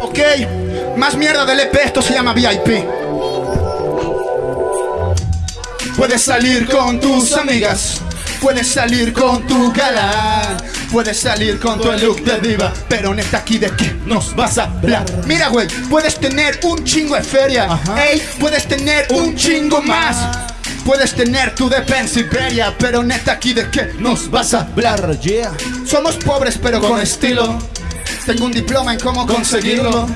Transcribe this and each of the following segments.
Ok, más mierda del EP, esto se llama VIP. Puedes salir con tus amigas, puedes salir con tu gala, puedes salir con tu look de diva, pero neta aquí de qué nos vas a hablar. Mira, güey, puedes tener un chingo de feria, puedes tener un chingo más Puedes tener tu defensa Iberia, pero neta aquí de qué nos vas a hablar. Yeah. Somos pobres pero con estilo. Tengo un diploma en cómo conseguirlo.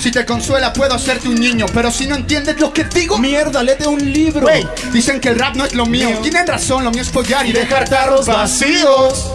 Si te consuela puedo hacerte un niño, pero si no entiendes lo que digo, Mierda, léete un libro. Wey, dicen que el rap no es lo mío. Mío. Tienen razón, lo mío es follar y dejar tarros vacíos.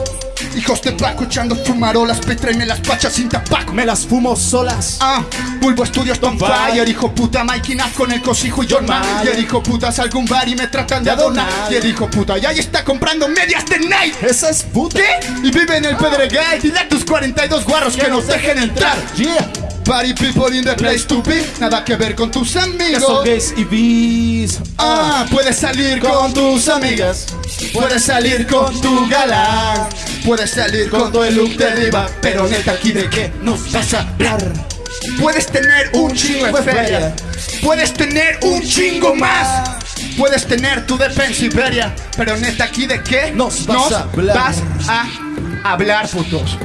Hijos de Paco echando fumarolas, petrenme las pachas sin tapaco. Me las fumo solas. Ah, Bulbo Studios on Fire. hijo puta, Mikey Naff con el cosijo y John Mayer. Hijo puta, salgo un bar y me tratan de adonar. Y el hijo puta, ya ahí está comprando medias de Nike. Esa es puta. ¿Qué? Y vive en el Pedregal. Dile a tus 42 guarros que nos dejen entrar. Yeah. Party people in the place to be. Nada que ver con tus amigos. gays y bis. Ah, puedes salir con tus amigas. Puedes salir con tu galán. Puedes salir con tu look de diva. Pero neta, aquí de qué nos vas a hablar. Puedes tener un chingo de feria. Puedes tener un chingo más. Puedes tener tu defensa Iberia. Pero neta, aquí de qué Nos vas a hablar. vas a hablar, putos.